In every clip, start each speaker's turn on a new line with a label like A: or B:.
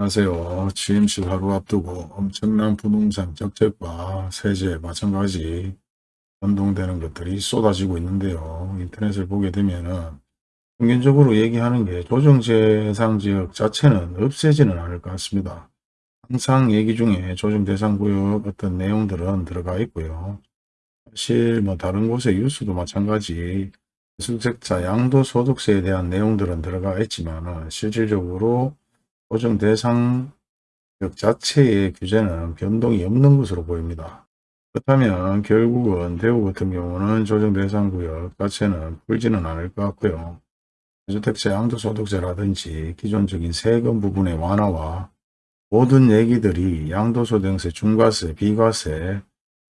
A: 안녕하세요. 취임식 하루 앞두고 엄청난 부동산 정책과 세제 마찬가지 변동되는 것들이 쏟아지고 있는데요. 인터넷을 보게 되면은 평균적으로 얘기하는 게 조정 대상 지역 자체는 없애지는 않을 것 같습니다. 항상 얘기 중에 조정 대상 구역 어떤 내용들은 들어가 있고요. 사실 뭐 다른 곳의 뉴스도 마찬가지 수색자 양도소득세에 대한 내용들은 들어가 있지만 실질적으로 조정 대상 역 자체의 규제는 변동이 없는 것으로 보입니다. 그렇다면 결국은 대구 같은 경우는 조정 대상 구역 자체는 풀지는 않을 것 같고요. 주택자 양도소득세라든지 기존적인 세금 부분의 완화와 모든 얘기들이 양도소득세, 중과세, 비과세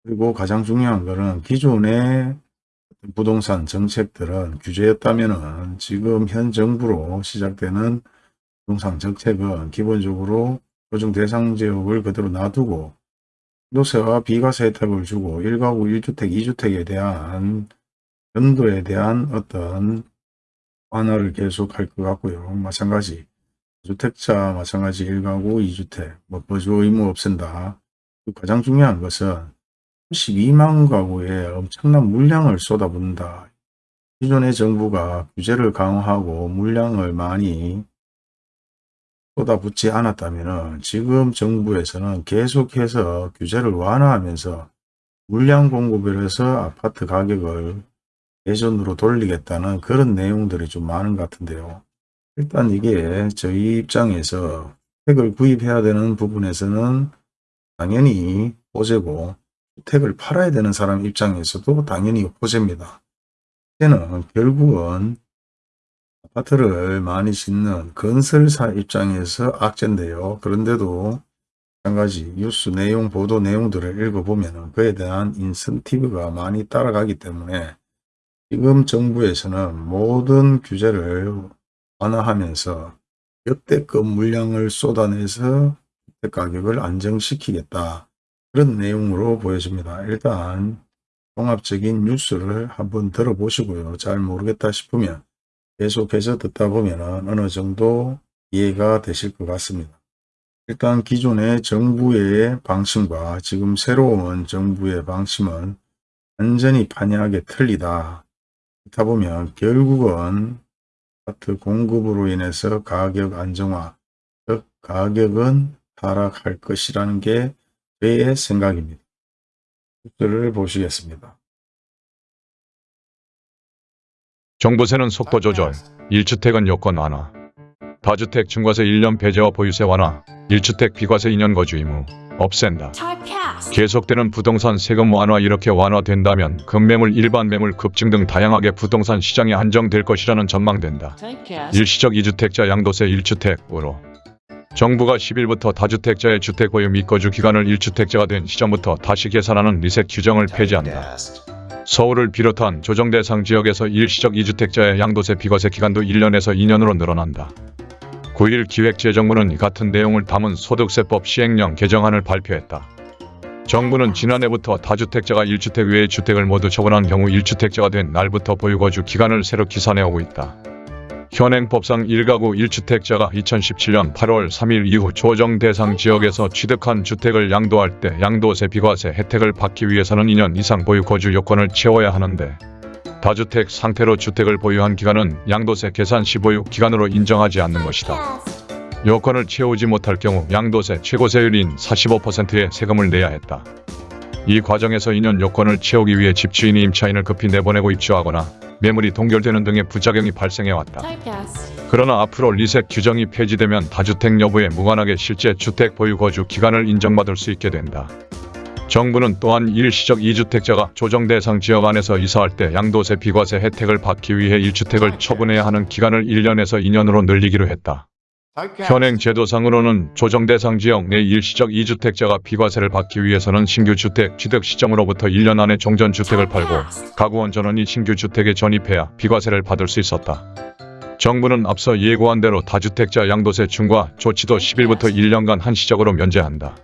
A: 그리고 가장 중요한 것은 기존의 부동산 정책들은 규제였다면 지금 현 정부로 시작되는 부동산 정책은 기본적으로 조정 대상 지역을 그대로 놔두고 노세와 비과세 혜택을 주고 1가구 1주택 2주택에 대한 연도에 대한 어떤 완화를 계속할 것 같고요. 마찬가지 주택자 마찬가지 1가구 2주택 뭐 거주 의무 없앤다. 가장 중요한 것은 12만 가구에 엄청난 물량을 쏟아붓는다. 기존의 정부가 규제를 강화하고 물량을 많이 쏟아붓지 않았다면 지금 정부에서는 계속해서 규제를 완화하면서 물량 공급을 해서 아파트 가격을 예전으로 돌리겠다는 그런 내용들이 좀 많은 것 같은데요. 일단 이게 저희 입장에서 택을 구입해야 되는 부분에서는 당연히 호재고 주택을 팔아야 되는 사람 입장에서도 당연히 호재입니다. 이제는 결국은 아파트를 많이 짓는 건설사 입장에서 악재인데요. 그런데도 마찬가지 뉴스 내용, 보도 내용들을 읽어보면 그에 대한 인센티브가 많이 따라가기 때문에 지금 정부에서는 모든 규제를 완화하면서 역대급 물량을 쏟아내서 가격을 안정시키겠다. 그런 내용으로 보여집니다. 일단 종합적인 뉴스를 한번 들어보시고요. 잘 모르겠다 싶으면 계속해서 듣다 보면 어느 정도 이해가 되실 것 같습니다. 일단 기존의 정부의 방침과 지금 새로운 정부의 방침은 완전히 판이하게 틀리다. 그렇다 보면 결국은 아파트 공급으로 인해서 가격 안정화, 즉 가격은 하락할 것이라는 게 저의 생각입니다. 를 보시겠습니다.
B: 정부세는 속도 조절, 1주택은 요건 완화, 다주택 중과세 1년 배제와 보유세 완화, 1주택 비과세 2년 거주 의무 없앤다. 계속되는 부동산 세금 완화 이렇게 완화된다면 급매물, 일반 매물 급증 등 다양하게 부동산 시장이 안정될 것이라는 전망된다. 일시적 2주택자 양도세 1주택으로 정부가 10일부터 다주택자의 주택 보유 및 거주 기간을 1주택자가 된 시점부터 다시 계산하는 리셋 규정을 폐지한다. 서울을 비롯한 조정 대상 지역에서 일시적 2주택자의 양도세 비과세 기간도 1년에서 2년으로 늘어난다. 9일 기획재정부는 같은 내용을 담은 소득세법 시행령 개정안을 발표했다. 정부는 지난해부터 다주택자가 1주택 외의 주택을 모두 처분한 경우 1주택자가 된 날부터 보유거주 기간을 새로 기산해오고 있다. 현행 법상 1가구 1주택자가 2017년 8월 3일 이후 조정 대상 지역에서 취득한 주택을 양도할 때 양도세 비과세 혜택을 받기 위해서는 2년 이상 보유 거주 요건을 채워야 하는데 다주택 상태로 주택을 보유한 기간은 양도세 계산 시 보유 기간으로 인정하지 않는 것이다. 요건을 채우지 못할 경우 양도세 최고세율인 45%의 세금을 내야 했다. 이 과정에서 2년 요건을 채우기 위해 집주인이 임차인을 급히 내보내고 입주하거나 매물이 동결되는 등의 부작용이 발생해왔다. 그러나 앞으로 리셋 규정이 폐지되면 다주택 여부에 무관하게 실제 주택 보유 거주 기간을 인정받을 수 있게 된다. 정부는 또한 일시적 2주택자가 조정 대상 지역 안에서 이사할 때 양도세 비과세 혜택을 받기 위해 1주택을 처분해야 하는 기간을 1년에서 2년으로 늘리기로 했다. 현행 제도상으로는 조정 대상 지역 내 일시적 2주택자가 비과세를 받기 위해서는 신규 주택 취득 시점으로부터 1년 안에 종전 주택을 팔고 가구원 전원이 신규 주택에 전입해야 비과세를 받을 수 있었다. 정부는 앞서 예고한 대로 다주택자 양도세 중과 조치도 10일부터 1년간 한시적으로 면제한다.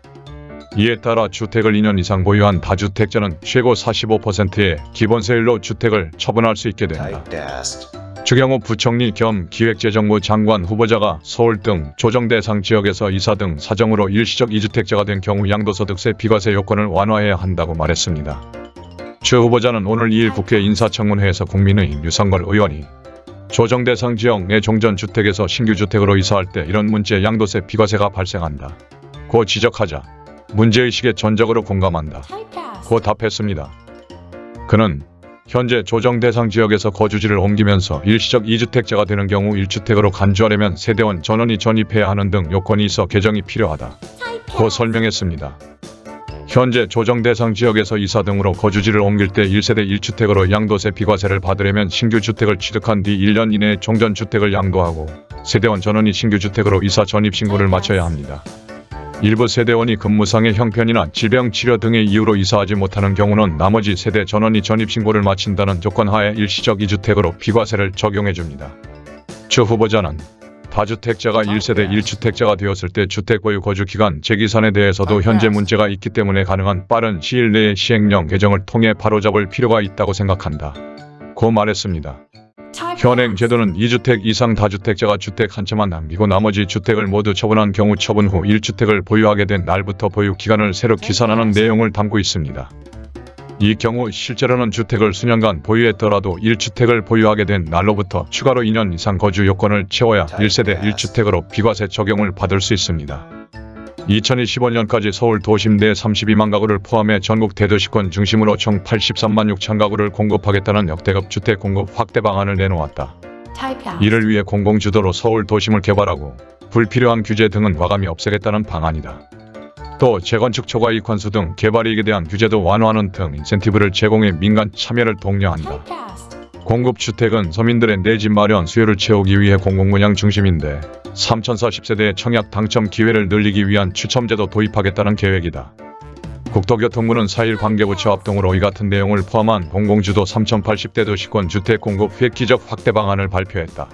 B: 이에 따라 주택을 2년 이상 보유한 다주택자는 최고 45%의 기본세율로 주택을 처분할 수 있게 된다. 주경호 부총리 겸 기획재정부 장관 후보자가 서울 등 조정대상 지역에서 이사 등 사정으로 일시적 이주택자가 된 경우 양도소득세 비과세 요건을 완화해야 한다고 말했습니다. 최 후보자는 오늘 2일 국회 인사청문회에서 국민의힘 유상걸 의원이 조정대상 지역 내 종전주택에서 신규주택으로 이사할 때 이런 문제 양도세 비과세가 발생한다. 고 지적하자 문제의식에 전적으로 공감한다. 고 답했습니다. 그는 현재 조정 대상 지역에서 거주지를 옮기면서 일시적 2주택자가 되는 경우 1주택으로 간주하려면 세대원 전원이 전입해야 하는 등 요건이 있어 개정이 필요하다. 고 설명했습니다. 현재 조정 대상 지역에서 이사 등으로 거주지를 옮길 때 1세대 1주택으로 양도세 비과세를 받으려면 신규 주택을 취득한 뒤 1년 이내에 종전 주택을 양도하고 세대원 전원이 신규 주택으로 이사 전입 신고를 마쳐야 합니다. 일부 세대원이 근무상의 형편이나 질병 치료 등의 이유로 이사하지 못하는 경우는 나머지 세대 전원이 전입신고를 마친다는 조건 하에 일시적 2주택으로 비과세를 적용해줍니다. 추 후보자는 다주택자가 1세대 1주택자가 되었을 때 주택보유 거주기간 재기산에 대해서도 현재 문제가 있기 때문에 가능한 빠른 시일 내에 시행령 개정을 통해 바로잡을 필요가 있다고 생각한다. 고 말했습니다. 현행 제도는 2주택 이상 다주택자가 주택 한 채만 남기고 나머지 주택을 모두 처분한 경우 처분 후 1주택을 보유하게 된 날부터 보유 기간을 새로 기산하는 내용을 담고 있습니다. 이 경우 실제로는 주택을 수년간 보유했더라도 1주택을 보유하게 된 날로부터 추가로 2년 이상 거주 요건을 채워야 1세대 1주택으로 비과세 적용을 받을 수 있습니다. 2025년까지 서울 도심 내 32만 가구를 포함해 전국 대도시권 중심으로 총 83만 6천 가구를 공급하겠다는 역대급 주택 공급 확대 방안을 내놓았다. 이를 위해 공공주도로 서울 도심을 개발하고 불필요한 규제 등은 과감히 없애겠다는 방안이다. 또 재건축 초과 이익환수 등 개발이익에 대한 규제도 완화하는 등 인센티브를 제공해 민간 참여를 독려한다. 공급주택은 서민들의 내 집 마련 수요를 채우기 위해 공공분양 중심인데 3040세대의 청약 당첨 기회를 늘리기 위한 추첨제도 도입하겠다는 계획이다. 국토교통부는 4일 관계부처 합동으로 이 같은 내용을 포함한 공공주도 3080대 도시권 주택 공급 획기적 확대 방안을 발표했다.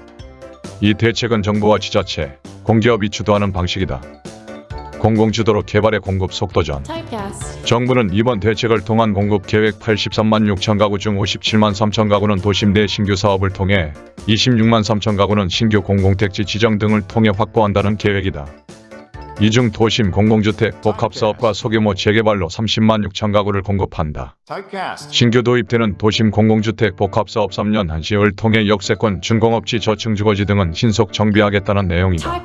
B: 이 대책은 정부와 지자체, 공기업이 주도하는 방식이다. 공공주도로 개발의 공급 속도전 정부는 이번 대책을 통한 공급 계획 83만 6천 가구 중 57만 3천 가구는 도심 내 신규 사업을 통해 26만 3천 가구는 신규 공공택지 지정 등을 통해 확보한다는 계획이다. 이 중 도심 공공주택 복합사업과 소규모 재개발로 30만 6천 가구를 공급한다. 신규 도입되는 도심 공공주택 복합사업 3년 한시를 통해 역세권, 준공업지, 저층주거지 등은 신속 정비하겠다는 내용이다.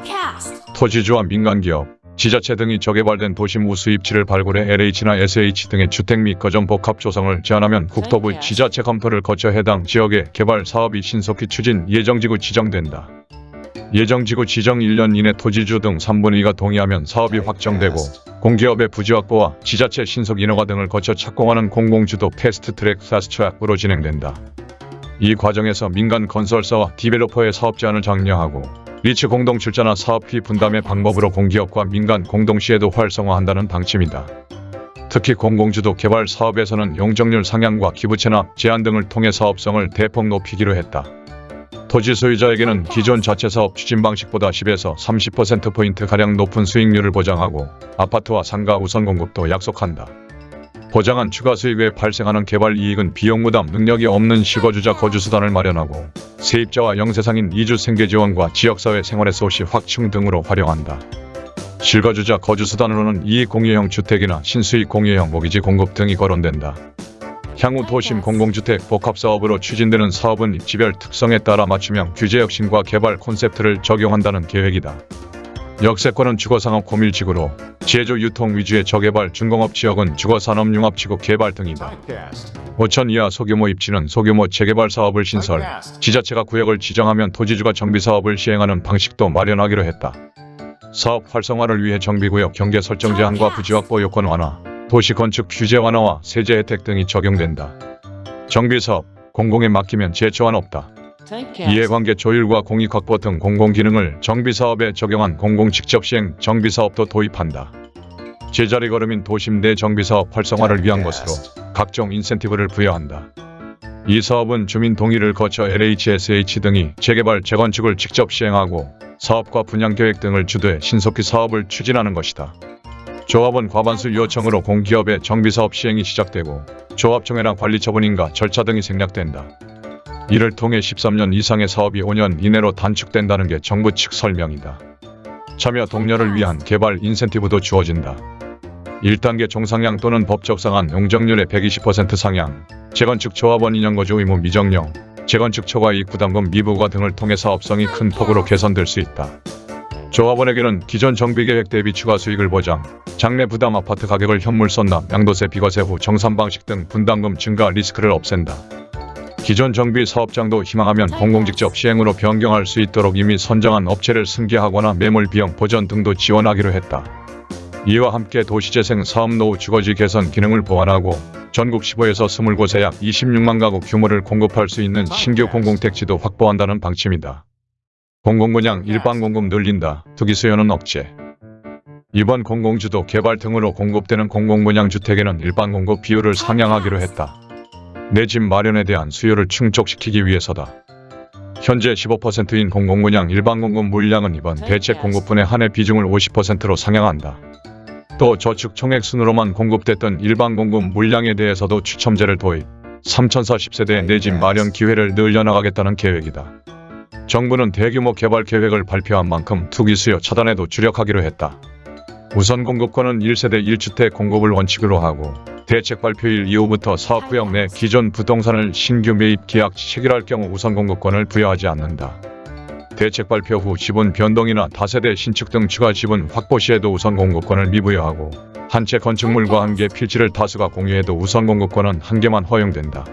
B: 토지주와 민간기업, 지자체 등이 저개발된 도심 우수 입지를 발굴해 LH나 SH 등의 주택 및 거점 복합 조성을 제한하면 국토부 지자체 검토를 거쳐 해당 지역의 개발 사업이 신속히 추진 예정지구 지정된다. 예정지구 지정 1년 이내 토지주 등 3분의 2가 동의하면 사업이 확정되고 공기업의 부지 확보와 지자체 신속 인허가 등을 거쳐 착공하는 공공주도 패스트트랙 파스트트랙으로 진행된다. 이 과정에서 민간 건설사와 developer의 사업 제안을 장려하고 리츠 공동 출자나 사업비 분담의 방법으로 공기업과 민간 공동시행도 활성화한다는 방침이다. 특히 공공주도 개발 사업에서는 용적률 상향과 기부 채납 제한 등을 통해 사업성을 대폭 높이기로 했다. 토지 소유자에게는 기존 자체 사업 추진 방식보다 10에서 30%포인트 가량 높은 수익률을 보장하고 아파트와 상가 우선 공급도 약속한다. 보장한 추가 수익 외 발생하는 개발 이익은 비용 부담 능력이 없는 실거주자 거주수단을 마련하고 세입자와 영세상인 이주 생계 지원과 지역사회 생활의 소시 확충 등으로 활용한다. 실거주자 거주수단으로는 이익 공유형 주택이나 신수익 공유형 모기지 공급 등이 거론된다. 향후 도심 공공주택 복합사업으로 추진되는 사업은 입지별 특성에 따라 맞춤형 규제 혁신과 개발 콘셉트를 적용한다는 계획이다. 역세권은 주거상업 고밀지구로 제조 유통 위주의 저개발 준공업 지역은 주거산업 융합지구 개발 등이다. 5천 이하 소규모 입지는 소규모 재개발 사업을 신설, 지자체가 구역을 지정하면 토지주가 정비사업을 시행하는 방식도 마련하기로 했다. 사업 활성화를 위해 정비구역 경계 설정 제한과 부지 확보 요건 완화, 도시 건축 규제 완화와 세제 혜택 등이 적용된다. 정비사업, 공공에 맡기면 제초한 없다. 이해관계 조율과 공익 확보 등 공공기능을 정비사업에 적용한 공공직접시행 정비사업도 도입한다. 제자리 걸음인 도심 내 정비사업 활성화를 위한 것으로 각종 인센티브를 부여한다. 이 사업은 주민 동의를 거쳐 LHSH 등이 재개발, 재건축을 직접 시행하고 사업과 분양계획 등을 주도해 신속히 사업을 추진하는 것이다. 조합원 과반수 요청으로 공기업의 정비사업 시행이 시작되고 조합총회나 관리처분인가 절차 등이 생략된다. 이를 통해 13년 이상의 사업이 5년 이내로 단축된다는 게 정부 측 설명이다. 참여 독려를 위한 개발 인센티브도 주어진다. 1단계 종상향 또는 법적 상한 용적률의 120% 상향, 재건축 조합원 인연거주 의무 미정령, 재건축 초과 이익 부담금 미부과 등을 통해 사업성이 큰 폭으로 개선될 수 있다. 조합원에게는 기존 정비계획 대비 추가 수익을 보장, 장래 부담 아파트 가격을 현물 선납, 양도세 비과세 후 정산 방식 등 분담금 증가 리스크를 없앤다. 기존 정비 사업장도 희망하면 공공직접 시행으로 변경할 수 있도록 이미 선정한 업체를 승계하거나 매몰 비용 보전 등도 지원하기로 했다. 이와 함께 도시재생 사업 노후 주거지 개선 기능을 보완하고 전국 15에서 20곳에 약 26만 가구 규모를 공급할 수 있는 신규 공공택지도 확보한다는 방침이다. 공공분양 일반 공급 늘린다. 투기 수요는 억제. 이번 공공주도 개발 등으로 공급되는 공공분양 주택에는 일반 공급 비율을 상향하기로 했다. 내 집 마련에 대한 수요를 충족시키기 위해서다. 현재 15%인 공공분양 일반 공급 물량은 이번 대책 공급분의 한해 비중을 50%로 상향한다. 또 저축 총액 순으로만 공급됐던 일반 공급 물량에 대해서도 추첨제를 도입, 3040세대 내 집 마련 기회를 늘려나가겠다는 계획이다. 정부는 대규모 개발 계획을 발표한 만큼 투기 수요 차단에도 주력하기로 했다. 우선 공급권은 1세대 1주택 공급을 원칙으로 하고 대책 발표일 이후부터 사업구역 내 기존 부동산을 신규 매입 계약 체결할 경우 우선 공급권을 부여하지 않는다. 대책 발표 후 지분 변동이나 다세대 신축 등 추가 지분 확보 시에도 우선 공급권을 미부여하고 한 채 건축물과 함께 필지를 다수가 공유해도 우선 공급권은 한 개만 허용된다.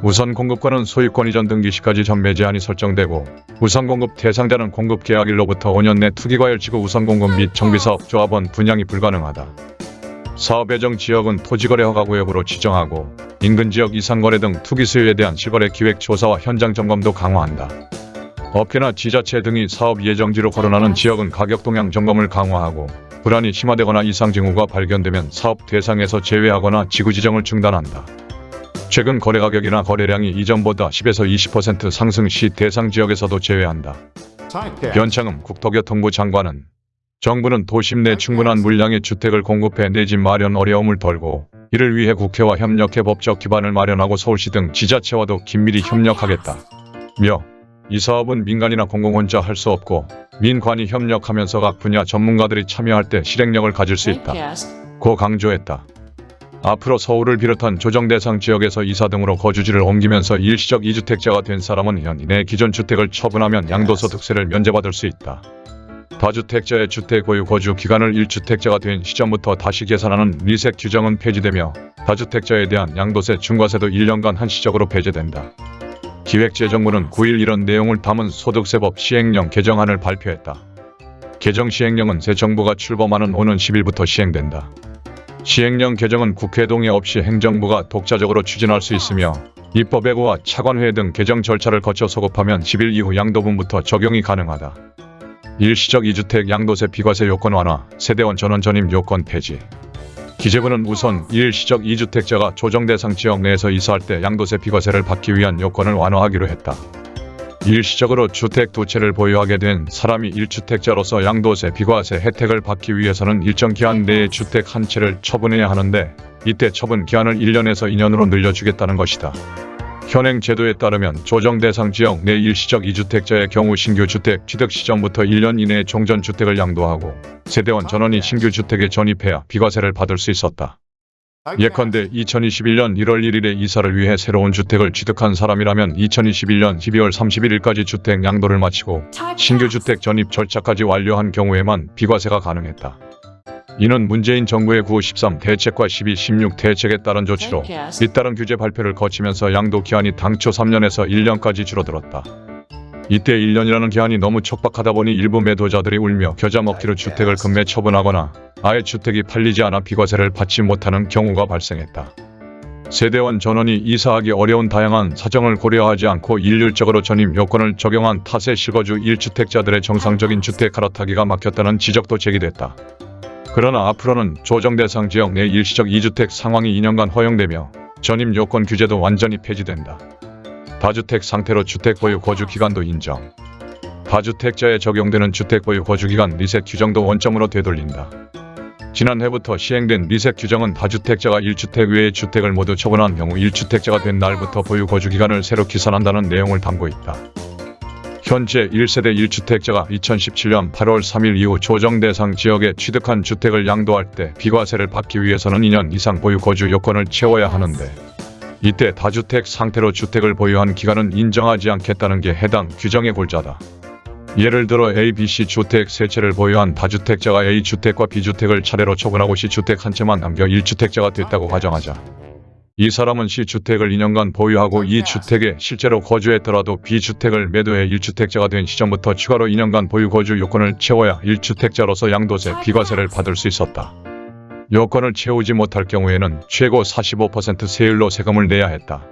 B: 우선 공급권은 소유권 이전 등기 시까지 전매 제한이 설정되고 우선 공급 대상자는 공급 계약일로부터 5년 내 투기과열 지구 우선 공급 및 정비사업 조합원 분양이 불가능하다. 사업 예정 지역은 토지거래 허가구역으로 지정하고 인근 지역 이상거래 등 투기 수요에 대한 실거래 기획 조사와 현장 점검도 강화한다. 업계나 지자체 등이 사업 예정지로 거론하는 지역은 가격 동향 점검을 강화하고 불안이 심화되거나 이상 징후가 발견되면 사업 대상에서 제외하거나 지구 지정을 중단한다. 최근 거래 가격이나 거래량이 이전보다 10에서 20% 상승 시 대상 지역에서도 제외한다. 변창흠 국토교통부 장관은 정부는 도심 내 충분한 물량의 주택을 공급해 내 집 마련 어려움을 덜고 이를 위해 국회와 협력해 법적 기반을 마련하고 서울시 등 지자체와도 긴밀히 협력하겠다. 며 이 사업은 민간이나 공공 혼자 할 수 없고 민관이 협력하면서 각 분야 전문가들이 참여할 때 실행력을 가질 수 있다. 고 강조했다. 앞으로 서울을 비롯한 조정 대상 지역에서 이사 등으로 거주지를 옮기면서 일시적 이주택자가 된 사람은 연인의 기존 주택을 처분하면 양도소득세를 면제받을 수 있다. 다주택자의 주택 보유 거주 기간을 1주택자가 된 시점부터 다시 계산하는 리셋 규정은 폐지되며 다주택자에 대한 양도세 중과세도 1년간 한시적으로 배제된다. 기획재정부는 9일 이런 내용을 담은 소득세법 시행령 개정안을 발표했다. 개정 시행령은 새 정부가 출범하는 오는 10일부터 시행된다. 시행령 개정은 국회 동의 없이 행정부가 독자적으로 추진할 수 있으며 입법예고와 차관회 등 개정 절차를 거쳐 소급하면 10일 이후 양도분부터 적용이 가능하다. 일시적 이주택 양도세 비과세 요건 완화, 세대원 전원 전입 요건 폐지. 기재부는 우선 일시적 이주택자가 조정 대상 지역 내에서 이사할 때 양도세 비과세를 받기 위한 요건을 완화하기로 했다. 일시적으로 주택 두 채를 보유하게 된 사람이 1주택자로서 양도세 비과세 혜택을 받기 위해서는 일정 기한 내에 주택 한 채를 처분해야 하는데 이때 처분 기한을 1년에서 2년으로 늘려주겠다는 것이다. 현행 제도에 따르면 조정 대상 지역 내 일시적 이주택자의 경우 신규 주택 취득 시점부터 1년 이내에 종전주택을 양도하고 세대원 전원이 신규 주택에 전입해야 비과세를 받을 수 있었다. 예컨대 2021년 1월 1일에 이사를 위해 새로운 주택을 취득한 사람이라면 2021년 12월 31일까지 주택 양도를 마치고 신규 주택 전입 절차까지 완료한 경우에만 비과세가 가능했다. 이는 문재인 정부의 9, 13 대책과 12, 16 대책에 따른 조치로 잇따른 규제 발표를 거치면서 양도 기한이 당초 3년에서 1년까지 줄어들었다. 이때 1년이라는 기한이 너무 촉박하다 보니 일부 매도자들이 울며 겨자 먹기로 주택을 급매 처분하거나 아예 주택이 팔리지 않아 비과세를 받지 못하는 경우가 발생했다. 세대원 전원이 이사하기 어려운 다양한 사정을 고려하지 않고 일률적으로 전입 요건을 적용한 탓에 실거주 1주택자들의 정상적인 주택 갈아타기가 막혔다는 지적도 제기됐다. 그러나 앞으로는 조정 대상 지역 내 일시적 2주택 상황이 2년간 허용되며 전입 요건 규제도 완전히 폐지된다. 다주택 상태로 주택 보유 거주 기간도 인정. 다주택자에 적용되는 주택 보유 거주 기간 리셋 규정도 원점으로 되돌린다. 지난해부터 시행된 리셋 규정은 다주택자가 1주택 외의 주택을 모두 처분한 경우 1주택자가 된 날부터 보유 거주 기간을 새로 기산한다는 내용을 담고 있다. 현재 1세대 1주택자가 2017년 8월 3일 이후 조정 대상 지역에 취득한 주택을 양도할 때 비과세를 받기 위해서는 2년 이상 보유 거주 요건을 채워야 하는데 이때 다주택 상태로 주택을 보유한 기간은 인정하지 않겠다는 게 해당 규정의 골자다. 예를 들어 A, B, C 주택 세 채를 보유한 다주택자가 A 주택과 B 주택을 차례로 처분하고 C 주택 한 채만 남겨 1주택자가 됐다고 가정하자. 이 사람은 C 주택을 2년간 보유하고 이 주택에 실제로 거주했더라도 B 주택을 매도해 1주택자가 된 시점부터 추가로 2년간 보유 거주 요건을 채워야 1주택자로서 양도세 비과세를 받을 수 있었다. 요건을 채우지 못할 경우에는 최고 45% 세율로 세금을 내야 했다.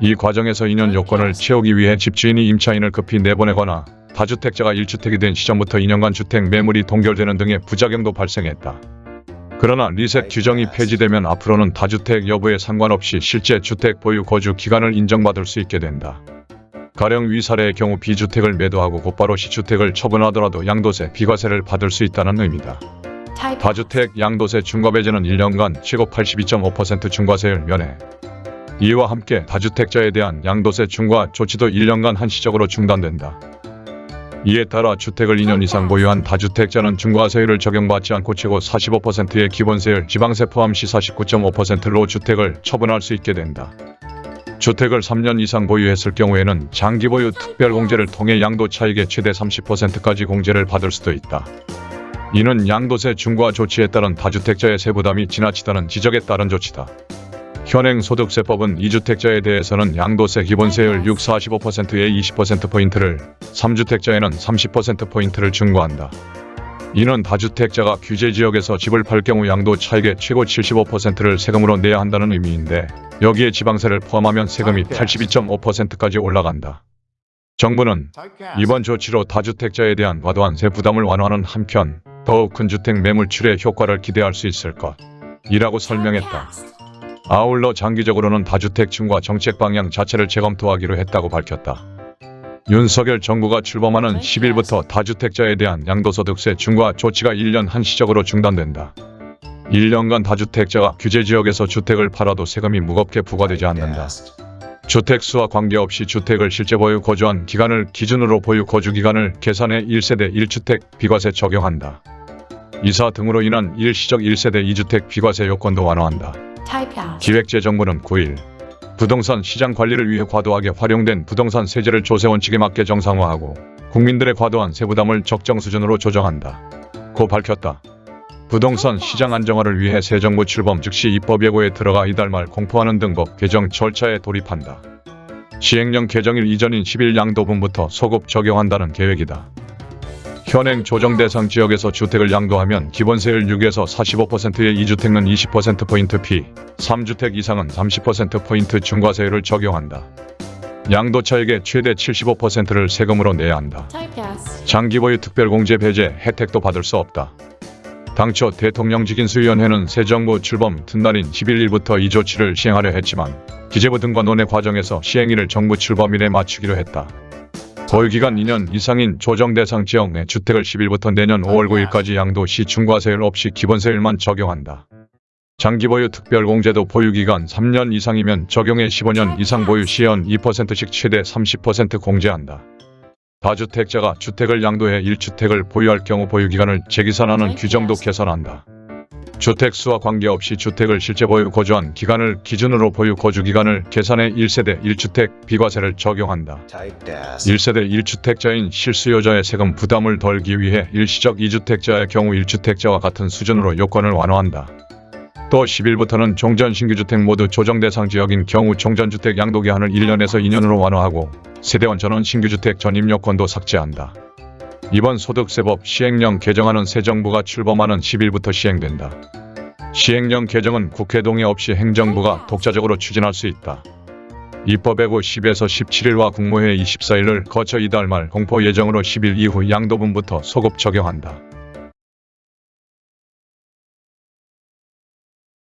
B: 이 과정에서 2년 요건을 채우기 위해 집주인이 임차인을 급히 내보내거나 다주택자가 1주택이 된 시점부터 2년간 주택 매물이 동결되는 등의 부작용도 발생했다. 그러나 리셋 규정이 폐지되면 앞으로는 다주택 여부에 상관없이 실제 주택 보유 거주 기간을 인정받을 수 있게 된다. 가령 위사례의 경우 B주택을 매도하고 곧바로 C주택을 처분하더라도 양도세 비과세를 받을 수 있다는 의미다. 다주택 양도세 중과배제는 1년간 최고 82.5% 중과세를 면해 이와 함께 다주택자에 대한 양도세 중과 조치도 1년간 한시적으로 중단된다. 이에 따라 주택을 2년 이상 보유한 다주택자는 중과세율을 적용받지 않고 최고 45%의 기본세율 지방세 포함 시 49.5%로 주택을 처분할 수 있게 된다. 주택을 3년 이상 보유했을 경우에는 장기보유 특별공제를 통해 양도 차익의 최대 30%까지 공제를 받을 수도 있다. 이는 양도세 중과 조치에 따른 다주택자의 세부담이 지나치다는 지적에 따른 조치다. 현행 소득세법은 2주택자에 대해서는 양도세 기본세율 6, 45%의 20%포인트를, 3주택자에는 30%포인트를 중과한다. 이는 다주택자가 규제지역에서 집을 팔 경우 양도 차익의 최고 75%를 세금으로 내야 한다는 의미인데 여기에 지방세를 포함하면 세금이 82.5%까지 올라간다. 정부는 이번 조치로 다주택자에 대한 과도한 세 부담을 완화하는 한편 더욱 큰 주택 매물출의 효과를 기대할 수 있을 것이라고 설명했다. 아울러 장기적으로는 다주택층과 정책 방향 자체를 재검토하기로 했다고 밝혔다. 윤석열 정부가 출범하는 10일부터 다주택자에 대한 양도소득세 중과 조치가 1년 한시적으로 중단된다. 1년간 다주택자가 규제지역에서 주택을 팔아도 세금이 무겁게 부과되지 않는다. 주택수와 관계없이 주택을 실제 보유 거주한 기간을 기준으로 보유 거주 기간을 계산해 1세대 1주택 비과세 적용한다. 이사 등으로 인한 일시적 1세대 2주택 비과세 요건도 완화한다. 기획재정부는 9일 부동산 시장 관리를 위해 과도하게 활용된 부동산 세제를 조세 원칙에 맞게 정상화하고 국민들의 과도한 세부담을 적정 수준으로 조정한다. 고 밝혔다. 부동산 시장 안정화를 위해 새 정부 출범 즉시 입법 예고에 들어가 이달 말 공포하는 등 법 개정 절차에 돌입한다. 시행령 개정일 이전인 10일 양도분부터 소급 적용한다는 계획이다. 현행 조정 대상 지역에서 주택을 양도하면 기본세율 6에서 45%의 2주택은 20%포인트 피, 3주택 이상은 30%포인트 중과세율을 적용한다. 양도차익의 최대 75%를 세금으로 내야 한다. 장기보유 특별공제 배제 혜택도 받을 수 없다. 당초 대통령직인수위원회는 새 정부 출범 든날인 11일부터 이 조치를 시행하려 했지만 기재부 등과 논의 과정에서 시행일을 정부 출범일에 맞추기로 했다. 보유기간 2년 이상인 조정 대상 지역 내 주택을 10일부터 내년 5월 9일까지 양도시 중과세율 없이 기본세율만 적용한다. 장기보유 특별공제도 보유기간 3년 이상이면 적용해 15년 이상 보유 시연 2%씩 최대 30% 공제한다. 다주택자가 주택을 양도해 1주택을 보유할 경우 보유기간을 재기산하는 규정도 개선한다. 주택수와 관계없이 주택을 실제 보유 거주한 기간을 기준으로 보유 거주 기간을 계산해 1세대 1주택 비과세를 적용한다. 1세대 1주택자인 실수요자의 세금 부담을 덜기 위해 일시적 2주택자의 경우 1주택자와 같은 수준으로 요건을 완화한다. 또 10일부터는 종전 신규주택 모두 조정 대상 지역인 경우 종전주택 양도기한을 1년에서 2년으로 완화하고 세대원 전원 신규주택 전입 요건도 삭제한다. 이번 소득세법 시행령 개정안은 새 정부가 출범하는 10일부터 시행된다. 시행령 개정은 국회 동의 없이 행정부가 독자적으로 추진할 수 있다. 입법에고 10에서 17일과 국무회의 24일을 거쳐 이달 말 공포 예정으로 10일 이후 양도분부터 소급 적용한다.